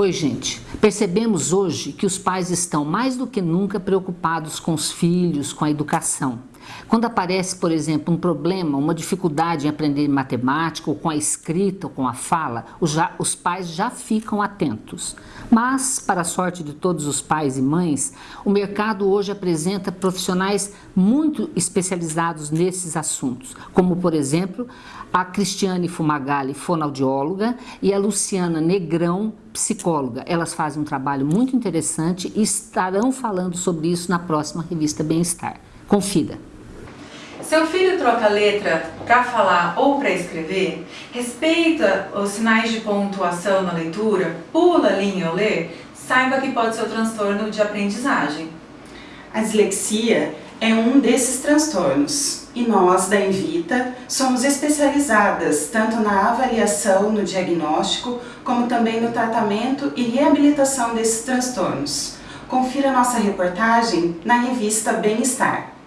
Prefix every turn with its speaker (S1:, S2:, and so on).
S1: Oi, gente. Percebemos hoje que os pais estão mais do que nunca preocupados com os filhos, com a educação. Quando aparece, por exemplo, um problema, uma dificuldade em aprender matemática, ou com a escrita, ou com a fala, os, já, os pais já ficam atentos. Mas, para a sorte de todos os pais e mães, o mercado hoje apresenta profissionais muito especializados nesses assuntos, como, por exemplo, a Cristiane Fumagalli, fonoaudióloga, e a Luciana Negrão, psicóloga. Elas fazem um trabalho muito interessante e estarão falando sobre isso na próxima revista Bem-Estar. Confira!
S2: Seu filho troca letra para falar ou para escrever? Respeita os sinais de pontuação na leitura? Pula a linha ao ler? Saiba que pode ser o transtorno de aprendizagem.
S3: A dislexia é um desses transtornos e nós da Invita somos especializadas tanto na avaliação, no diagnóstico, como também no tratamento e reabilitação desses transtornos. Confira nossa reportagem na revista Bem-Estar.